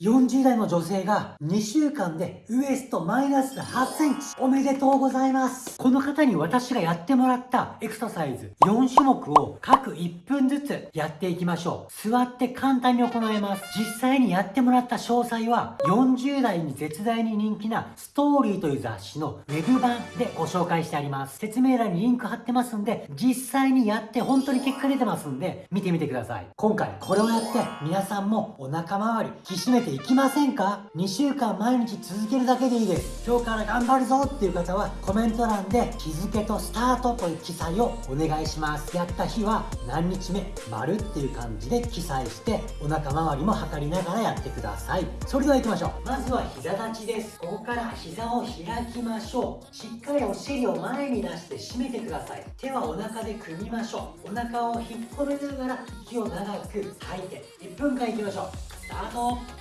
40代の女性が2週間でウエストマイナス8センチ。おめでとうございます。この方に私がやってもらったエクササイズ4種目を各1分ずつやっていきましょう。座って簡単に行えます。実際にやってもらった詳細は40代に絶大に人気なストーリーという雑誌のウェブ版でご紹介してあります。説明欄にリンク貼ってますんで実際にやって本当に結果出てますんで見てみてください。今回これをやって皆さんもお腹周り引き締めてていきませんか ?2 週間毎日続けるだけでいいです。今日から頑張るぞっていう方はコメント欄で日付とスタートという記載をお願いします。やった日は何日目、丸っていう感じで記載してお腹周りも測りながらやってください。それでは行きましょう。まずは膝立ちです。ここから膝を開きましょう。しっかりお尻を前に出して締めてください。手はお腹で組みましょう。お腹を引っ込めながら息を長く吐いて1分間いきましょう。スタート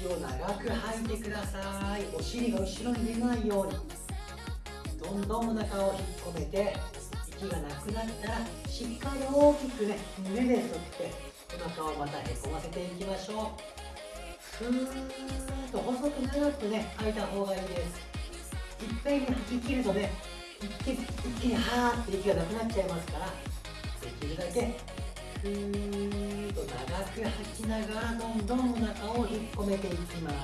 息を長く吐いてください。お尻が後ろに出ないように。どんどんお腹を引っ込めて息がなくなったらしっかり大きくね胸で吸ってお腹をまたへこませていきましょう。ふーっと細く長くね吐いた方がいいです。いっぺんに吐き切るとね一気一気にはーって息がなくなっちゃいますからできるだけふーっと長く吐きながらどんどんお腹を引っ込めていきます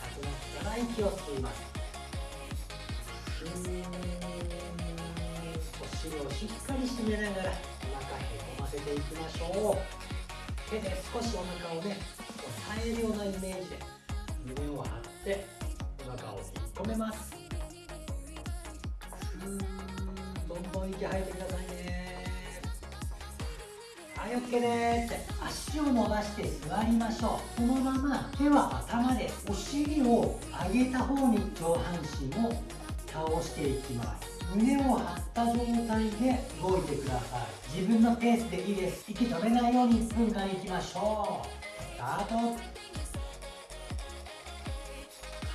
吐きながら息を吸いますふーお尻をしっかり締めながらお腹へこませていきましょう手で少しお腹をね押さえるようなイメージで。胸を張ってお腹を引っ込めますふーどんどん息吐いてくださいはい OK です足を伸ばして座りましょう。このまま手は頭でお尻を上げた方に上半身を倒していきます。胸を張った状態で動いてください。自分のペースでいいです。息止めないように1分間いきましょう。スタート。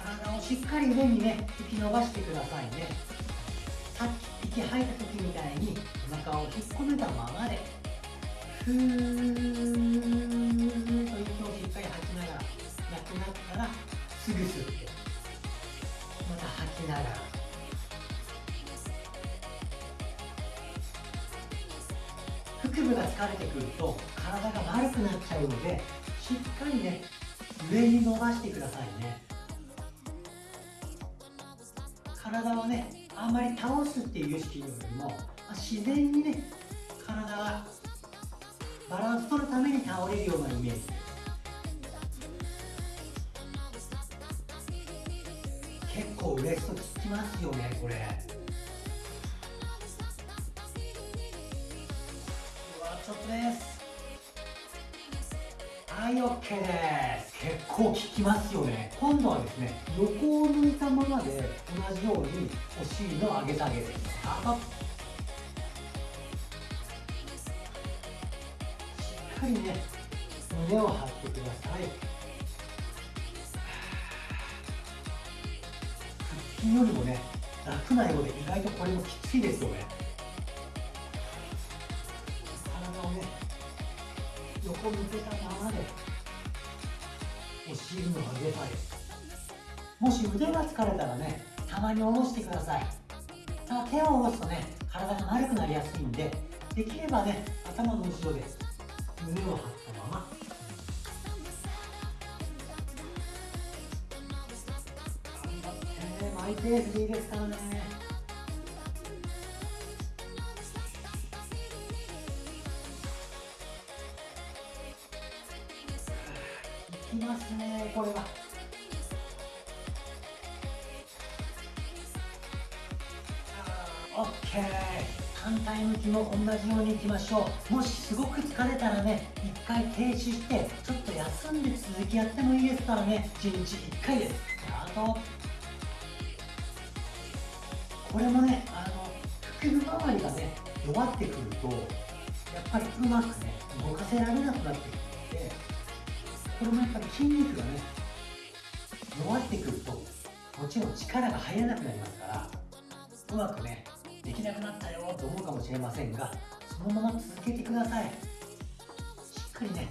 体をしっかり上にね息伸ばしてくださいね。さっき息吐いた時みたいにお腹を引っ込めたままで。ふーと息をしっかり吐きながらなくなったらすぐ吸って。また吐きながら腹部が疲れてくると体が丸くなっちゃうのでしっかりね上に伸ばしてくださいね。体をねあんまり倒すっていう意識よりも自然にね体がバランス取るために倒れるようなイメージ。結構ウエスト効きますよねこれ。うわちょっとです。はい OK です。結構効きますよね。今度はですね横を向いたままで同じようにお尻の上げ下げです。スタートかりね胸を張ってください。腹筋よりもね楽なようで意外とこれもきついですよね。体をね横向けたままでお尻の上げ下げ。もし腕が疲れたらねたまに下ろしてください。ただ手を下ろすとね体が丸くなりやすいんでできればね頭の後ろで胸を張ったまま頑張ってマイペースでいいですからねいきますねこれは。オッケー反対向きも同じようにいきましょう。もしすごく疲れたらね一回停止してちょっと休んで続きやってもいいですからね。1日1回です。スタートこれもねあの腹部周りがね弱ってくるとやっぱりうまくね動かせられなくなってくるのでこれもやっぱり筋肉がね弱ってくるともちろん力が入らなくなりますからうまくねできなくなったよ。と思うかもしれませんがそのまま続けてください。しっかりね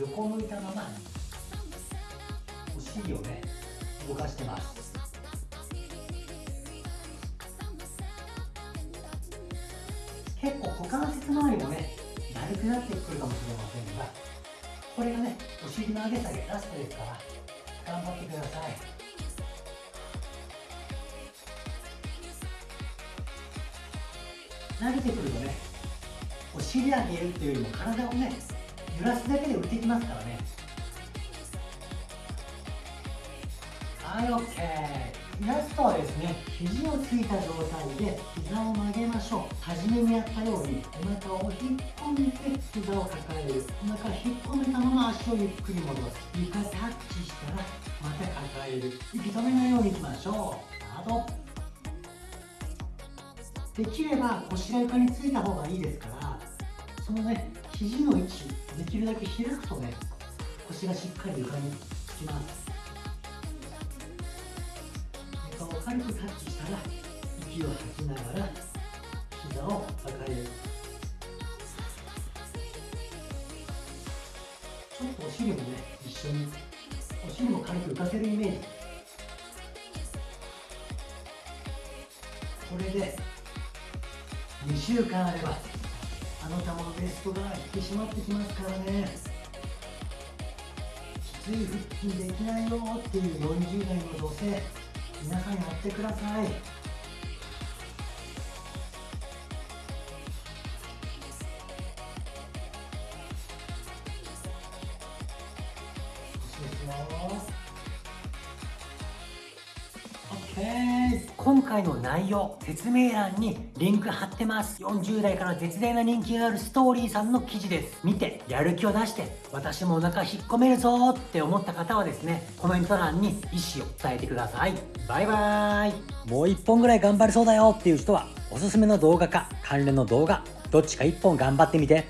横向いたままお尻をね動かしてます。結構股関節周りもねだるくなってくるかもしれませんがこれがねお尻の上げ下げラストですから頑張ってください。慣れてくるとねお尻上げるっていうよりも体をね揺らすだけで浮いてきますからね。はい OK ラストはですね肘をついた状態で膝を曲げましょう。初めにやったようにお腹を引っ込めて膝を抱える。お腹引っ込めたまま足をゆっくり戻す。床タッチしたらまた抱える。息止めないようにいきましょう。スタート。できれば腰が床についた方がいいですからそのね肘の位置できるだけ開くとね腰がしっかり床につきます。床を軽くタッチしたら息を吐きながら膝を抱える。ちょっとお尻もね一緒にお尻も軽く浮かせるイメージ。これで2週間あればあなたもウエストが引き締まってきますからね。きつい腹筋できないよっていう40代の女性皆さんやってください。です。よ OK 今回の内容説明欄にリンク貼ってます。40代から絶大な人気があるストーリーさんの記事です。見てやる気を出して私もお腹引っ込めるぞって思った方はですねコメント欄に意思を伝えてください。バイバーイ。もう1本ぐらい頑張れそうだよっていう人はおすすめの動画か関連の動画どっちか1本頑張ってみて。